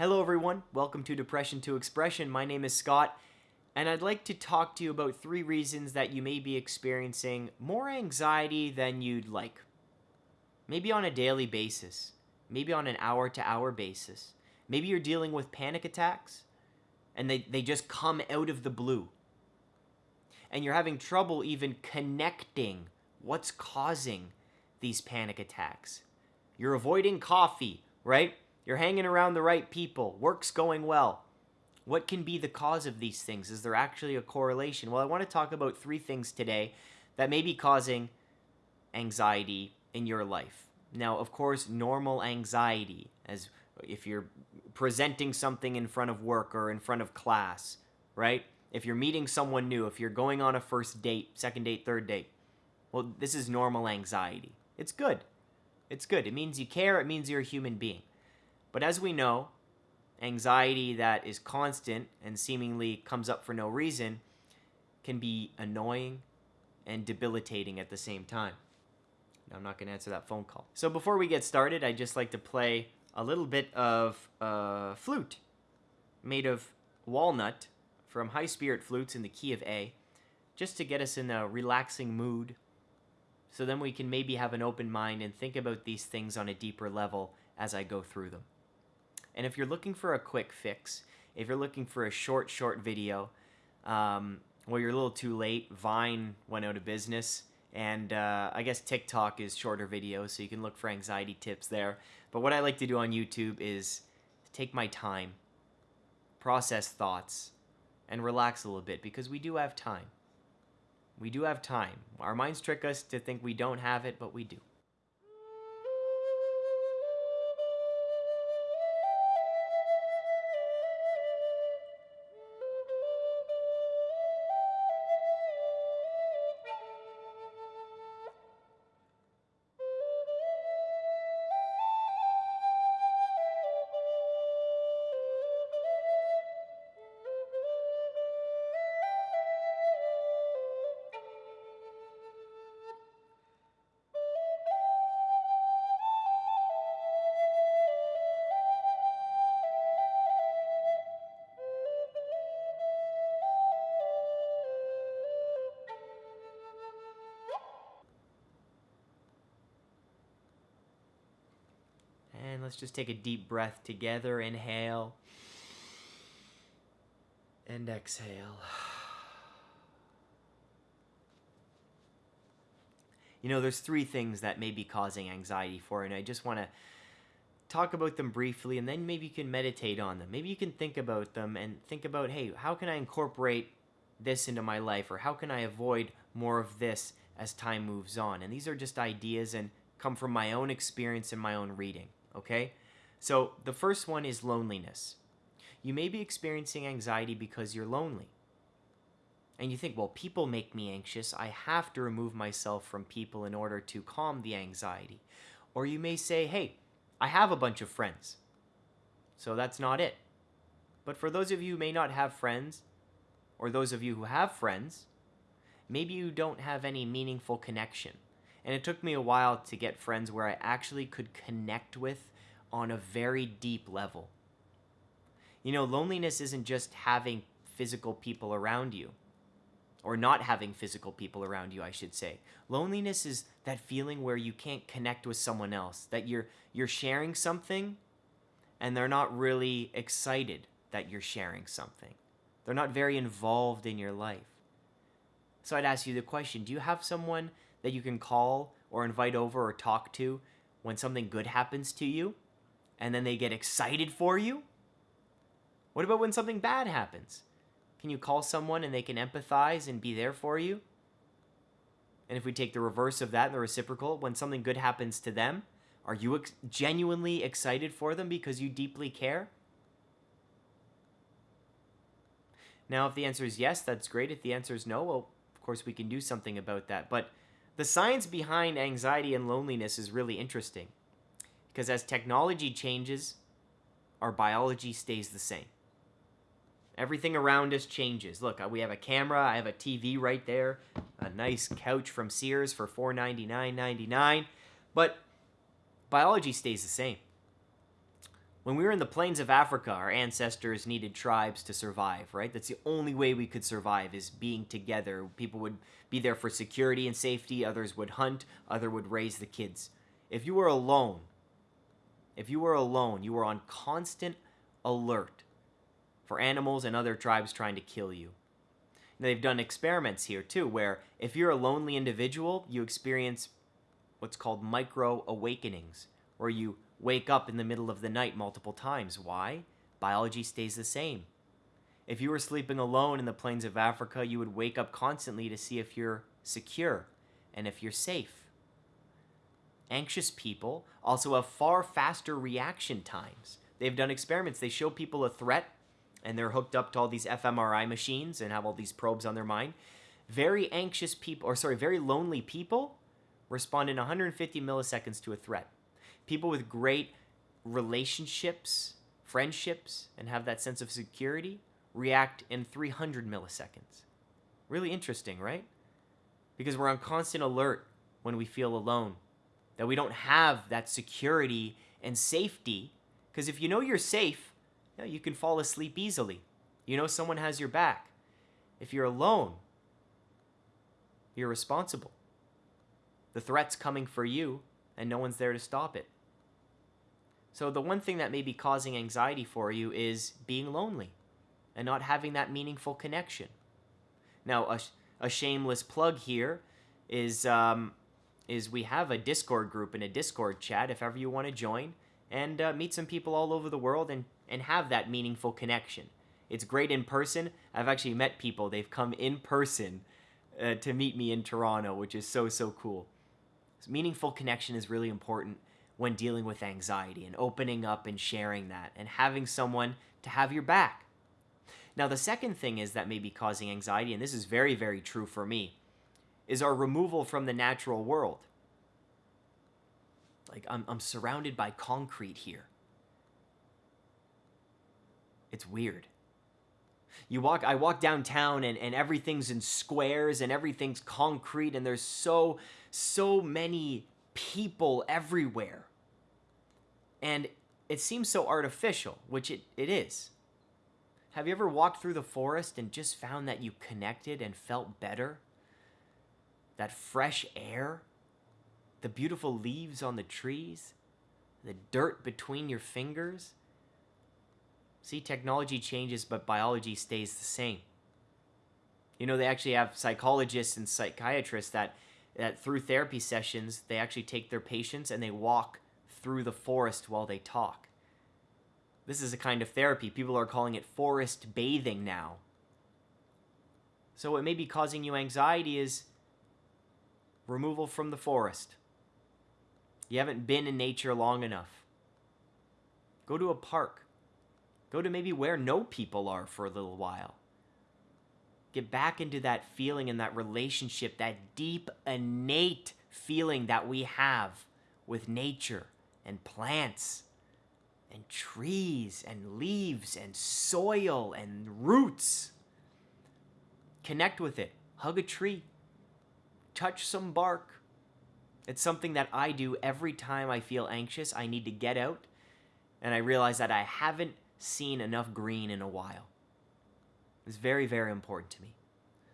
Hello, everyone. Welcome to Depression to Expression. My name is Scott, and I'd like to talk to you about three reasons that you may be experiencing more anxiety than you'd like. Maybe on a daily basis, maybe on an hour to hour basis. Maybe you're dealing with panic attacks and they, they just come out of the blue. And you're having trouble even connecting what's causing these panic attacks. You're avoiding coffee, right? You're hanging around the right people. Work's going well. What can be the cause of these things? Is there actually a correlation? Well, I want to talk about three things today that may be causing anxiety in your life. Now, of course, normal anxiety, as if you're presenting something in front of work or in front of class, right? If you're meeting someone new, if you're going on a first date, second date, third date, well, this is normal anxiety. It's good. It's good. It means you care, it means you're a human being. But as we know, anxiety that is constant and seemingly comes up for no reason can be annoying and debilitating at the same time. I'm not going to answer that phone call. So before we get started, I'd just like to play a little bit of uh, flute made of walnut from High Spirit Flutes in the key of A, just to get us in a relaxing mood so then we can maybe have an open mind and think about these things on a deeper level as I go through them. And if you're looking for a quick fix, if you're looking for a short, short video, um, well, you're a little too late. Vine went out of business, and uh, I guess TikTok is shorter videos, so you can look for anxiety tips there. But what I like to do on YouTube is take my time, process thoughts, and relax a little bit because we do have time. We do have time. Our minds trick us to think we don't have it, but we do. Let's just take a deep breath together. Inhale. And exhale. You know, there's three things that may be causing anxiety for, and I just want to talk about them briefly, and then maybe you can meditate on them. Maybe you can think about them and think about, hey, how can I incorporate this into my life, or how can I avoid more of this as time moves on? And these are just ideas and come from my own experience and my own reading okay? So the first one is loneliness. You may be experiencing anxiety because you're lonely. And you think, well, people make me anxious. I have to remove myself from people in order to calm the anxiety. Or you may say, hey, I have a bunch of friends. So that's not it. But for those of you who may not have friends, or those of you who have friends, maybe you don't have any meaningful connection. And it took me a while to get friends where I actually could connect with on a very deep level. You know, loneliness isn't just having physical people around you, or not having physical people around you, I should say. Loneliness is that feeling where you can't connect with someone else, that you're you're sharing something and they're not really excited that you're sharing something. They're not very involved in your life. So I'd ask you the question, do you have someone that you can call or invite over or talk to when something good happens to you and then they get excited for you? What about when something bad happens? Can you call someone and they can empathize and be there for you? And if we take the reverse of that, the reciprocal, when something good happens to them, are you ex- genuinely excited for them because you deeply care? Now, if the answer is yes, that's great. If the answer is no, well, of course, we can do something about that. But the science behind anxiety and loneliness is really interesting because as technology changes, our biology stays the same. Everything around us changes. Look, uh, we have a camera, I have a TV right there, a nice couch from Sears for $499.99, but biology stays the same. When we were in the plains of Africa, our ancestors needed tribes to survive, right? That's the only way we could survive is being together. People would be there for security and safety, others would hunt, other would raise the kids. If you were alone, if you were alone, you were on constant alert for animals and other tribes trying to kill you. And they've done experiments here too, where if you're a lonely individual, you experience what's called micro awakenings, where you wake up in the middle of the night multiple times. Why? Biology stays the same. If you were sleeping alone in the plains of Africa, you would wake up constantly to see if you're secure and if you're safe. Anxious people also have far faster reaction times. They've done experiments. They show people a threat and they're hooked up to all these fMRI machines and have all these probes on their mind. Very anxious people, or sorry, very lonely people respond in 150 milliseconds to a threat people with great relationships, friendships, and have that sense of security react in 300 milliseconds. Really interesting, right? Because we're on constant alert when we feel alone, that we don't have that security and safety. Because if you know you're safe, you, know, you can fall asleep easily. You know someone has your back. If you're alone, you're responsible. The threat's coming for you, and no one's there to stop it. So, the one thing that may be causing anxiety for you is being lonely and not having that meaningful connection. Now, a, a shameless plug here is, um, is we have a Discord group and a Discord chat if ever you want to join and uh, meet some people all over the world and, and have that meaningful connection. It's great in person. I've actually met people, they've come in person uh, to meet me in Toronto, which is so, so cool. So meaningful connection is really important when dealing with anxiety and opening up and sharing that and having someone to have your back. Now, the second thing is that may be causing anxiety, and this is very, very true for me, is our removal from the natural world. Like, I'm, I'm surrounded by concrete here. It's weird. You walk, I walk downtown and, and everything's in squares and everything's concrete, and there's so, so many people everywhere. And it seems so artificial, which it, it is. Have you ever walked through the forest and just found that you connected and felt better? That fresh air, the beautiful leaves on the trees, the dirt between your fingers. See, technology changes, but biology stays the same. You know, they actually have psychologists and psychiatrists that, that through therapy sessions, they actually take their patients and they walk through the forest while they talk. This is a kind of therapy. People are calling it forest bathing now. So, what may be causing you anxiety is removal from the forest. You haven't been in nature long enough. Go to a park. Go to maybe where no people are for a little while. Get back into that feeling and that relationship, that deep, innate feeling that we have with nature and plants and trees and leaves and soil and roots. Connect with it. Hug a tree. Touch some bark. It's something that I do every time I feel anxious. I need to get out and I realize that I haven't seen enough green in a while. It's very, very important to me.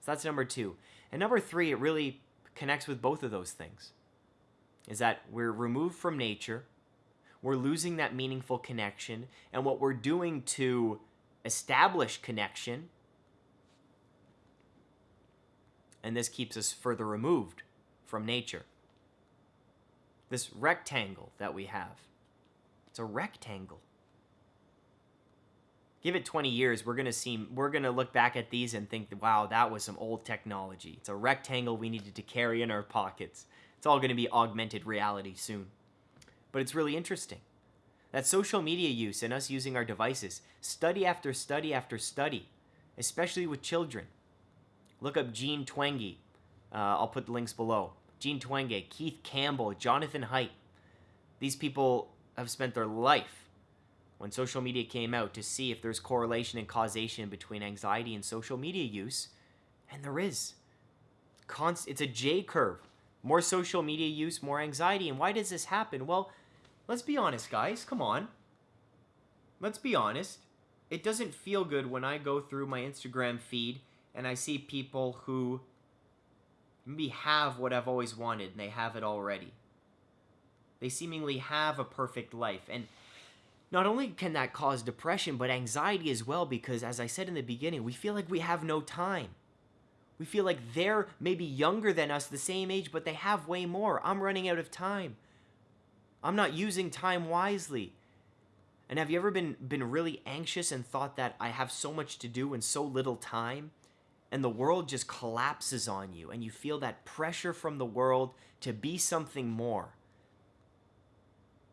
So that's number two. And number three, it really connects with both of those things. Is that we're removed from nature we're losing that meaningful connection. And what we're doing to establish connection, and this keeps us further removed from nature. This rectangle that we have, it's a rectangle. Give it 20 years, we're gonna see we're gonna look back at these and think, wow, that was some old technology. It's a rectangle we needed to carry in our pockets. It's all gonna be augmented reality soon but it's really interesting. That social media use and us using our devices, study after study after study, especially with children. Look up Jean Twenge. Uh, I'll put the links below. Jean Twenge, Keith Campbell, Jonathan Haidt. These people have spent their life when social media came out to see if there's correlation and causation between anxiety and social media use, and there is. Const- it's a J curve. More social media use, more anxiety. And why does this happen? Well, Let's be honest, guys. Come on. let's be honest, it doesn't feel good when I go through my Instagram feed and I see people who maybe have what I've always wanted and they have it already. They seemingly have a perfect life. And not only can that cause depression, but anxiety as well, because as I said in the beginning, we feel like we have no time. We feel like they're maybe younger than us, the same age, but they have way more. I'm running out of time. I'm not using time wisely. And have you ever been been really anxious and thought that I have so much to do and so little time? And the world just collapses on you and you feel that pressure from the world to be something more.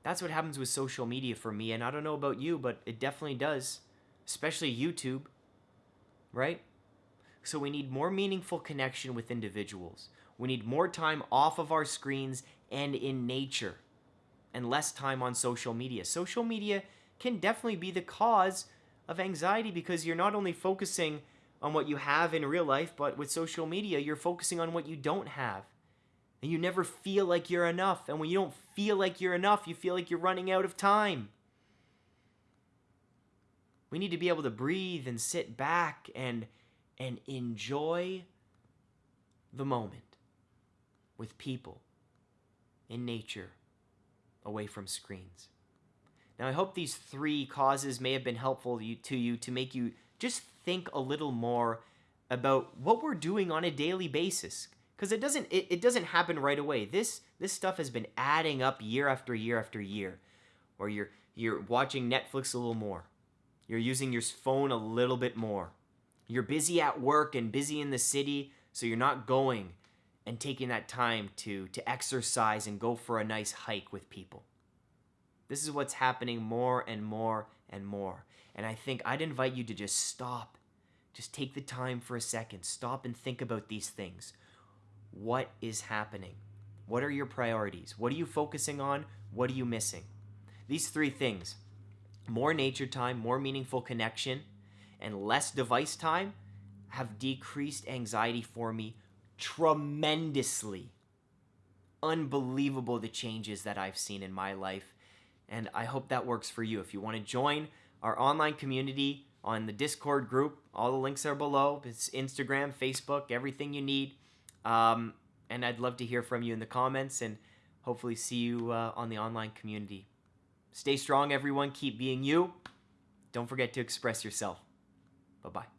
That's what happens with social media for me and I don't know about you, but it definitely does, especially YouTube. Right? So we need more meaningful connection with individuals. We need more time off of our screens and in nature and less time on social media. Social media can definitely be the cause of anxiety because you're not only focusing on what you have in real life, but with social media, you're focusing on what you don't have. And you never feel like you're enough. And when you don't feel like you're enough, you feel like you're running out of time. We need to be able to breathe and sit back and and enjoy the moment with people in nature away from screens. Now, I hope these three causes may have been helpful to you to make you just think a little more about what we're doing on a daily basis. Because it doesn't it, it doesn't happen right away. This this stuff has been adding up year after year after year. Or you're you're watching netflix a little more. You're using your phone a little bit more. You're busy at work and busy in the city so you're not going and taking that time to to exercise and go for a nice hike with people this is what's happening more and more and more. And I think I'd invite you to just stop. Just take the time for a second. Stop and think about these things. What is happening? What are your priorities? What are you focusing on? What are you missing? These three things more nature time, more meaningful connection, and less device time have decreased anxiety for me tremendously. Unbelievable the changes that I've seen in my life and I hope that works for you. If you want to join our online community on the Discord group, all the links are below. It's Instagram, Facebook, everything you need. Um, and I'd love to hear from you in the comments and hopefully see you uh, on the online community. Stay strong, everyone. Keep being you. Don't forget to express yourself. Bye bye.